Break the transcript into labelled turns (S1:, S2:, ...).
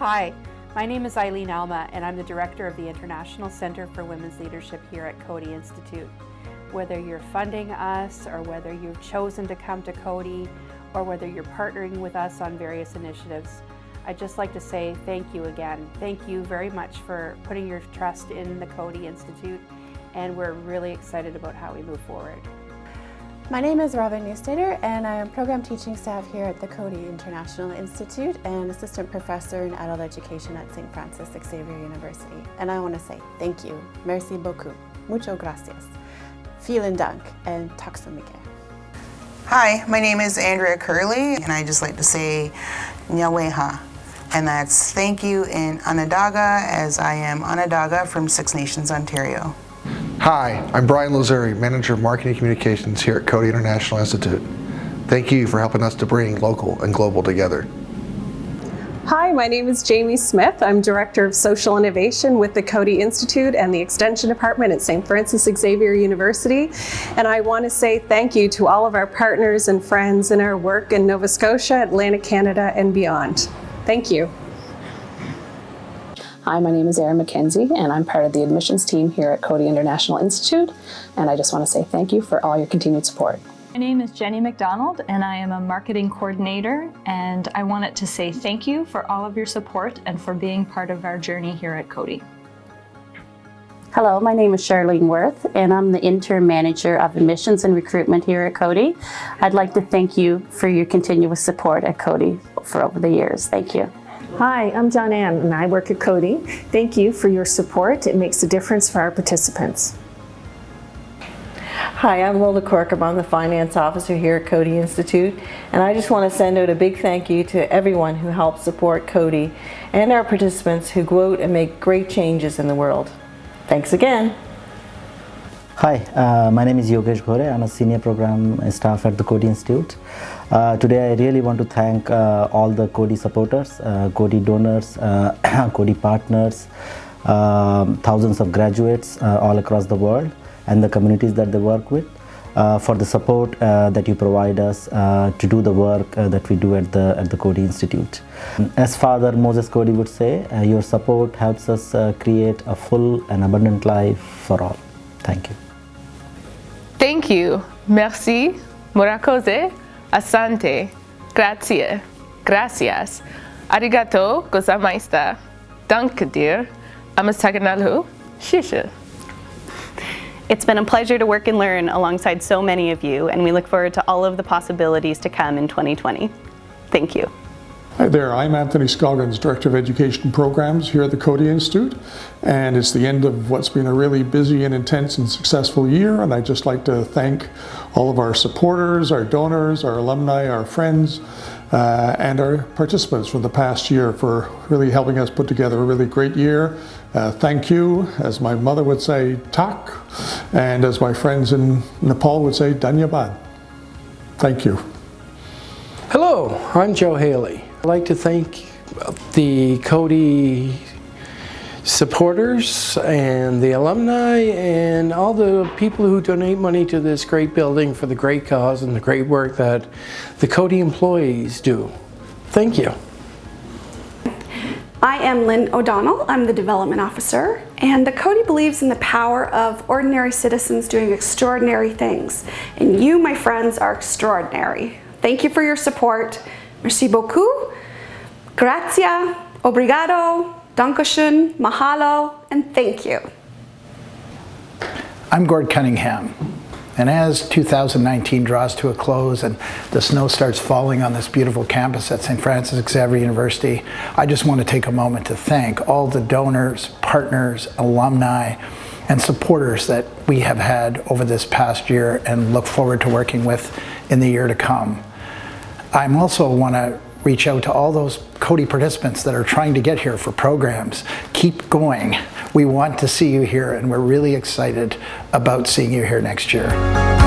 S1: Hi, my name is Eileen Alma and I'm the Director of the International Center for Women's Leadership here at Coady Institute. Whether you're funding us or whether you've chosen to come to Coady or whether you're partnering with us on various initiatives, I'd just like to say thank you again. Thank you very much for putting your trust in the Coady Institute and we're really excited about how we move forward.
S2: My name is Robin Neustaeter and I am program teaching staff here at the Coady International Institute and assistant professor in adult education at St. Francis Xavier University. And I want to say thank you, merci beaucoup, mucho gracias, vielen dank, and tack så.
S3: Hi, my name is Andrea Curley and I just like to say Nyaweha. And that's thank you in Onondaga as I am Onondaga from Six Nations, Ontario.
S4: Hi, I'm Brian Lazuri, Manager of Marketing Communications here at Coady International Institute. Thank you for helping us to bring local and global together.
S5: Hi, my name is Jamie Smith. I'm Director of Social Innovation with the Coady Institute and the Extension Department at St. Francis Xavier University. And I want to say thank you to all of our partners and friends in our work in Nova Scotia, Atlantic Canada, and beyond. Thank you.
S6: Hi, my name is Erin McKenzie and I'm part of the admissions team here at Coady International Institute and I just want to say thank you for all your continued support.
S7: My name is Jenny McDonald and I am a marketing coordinator and I wanted to say thank you for all of your support and for being part of our journey here at Coady.
S8: Hello, my name is Charlene Worth and I'm the interim manager of admissions and recruitment here at Coady. I'd like to thank you for your continuous support at Coady for over the years. Thank you.
S9: Hi, I'm John Ann and I work at Coady. Thank you for your support. It makes a difference for our participants.
S10: Hi, I'm Lola Cork. I'm the finance officer here at Coady Institute and I just want to send out a big thank you to everyone who helps support Coady and our participants who go out and make great changes in the world. Thanks again.
S11: Hi, uh, my name is Yogesh Ghore. I'm a senior program staff at the Coady Institute. Uh, today I really want to thank uh, all the Coady supporters, uh, Coady donors, uh, Coady partners, um, thousands of graduates uh, all across the world and the communities that they work with uh, for the support that you provide us to do the work that we do at the, at the Coady Institute. As Father Moses Coady would say, your support helps us create a full and abundant life for all. Thank you.
S12: Thank you. Merci. Murakoze. Asante. Grazie. Gracias. Arigato gozaimasu. Danke dir. Amasaganalu. Shisha.
S13: It's been a pleasure to work and learn alongside so many of you, and we look forward to all of the possibilities to come in 2020. Thank you.
S14: Hi there, I'm Anthony Scoggins, Director of Education Programs here at the Coady Institute, and it's the end of what's been a really busy and intense and successful year, and I'd just like to thank all of our supporters, our donors, our alumni, our friends, uh, and our participants from the past year for really helping us put together a really great year. Uh, thank you, as my mother would say, tak, and as my friends in Nepal would say, dhanyabad. Thank you.
S15: Hello, I'm Joe Haley. I'd like to thank the Coady supporters and the alumni and all the people who donate money to this great building for the great cause and the great work that the Coady employees do. Thank you.
S16: I am Lynn O'Donnell. I'm the Development Officer and the Coady believes in the power of ordinary citizens doing extraordinary things and you, my friends, are extraordinary. Thank you for your support. Merci beaucoup, grazie, obrigado, dankeschön, mahalo, and thank you.
S17: I'm Gord Cunningham. And as 2019 draws to a close and the snow starts falling on this beautiful campus at St. Francis Xavier University, I just want to take a moment to thank all the donors, partners, alumni, and supporters that we have had over this past year and look forward to working with in the year to come. I'm also want to reach out to all those Coady participants that are trying to get here for programs. Keep going. We want to see you here and we're really excited about seeing you here next year.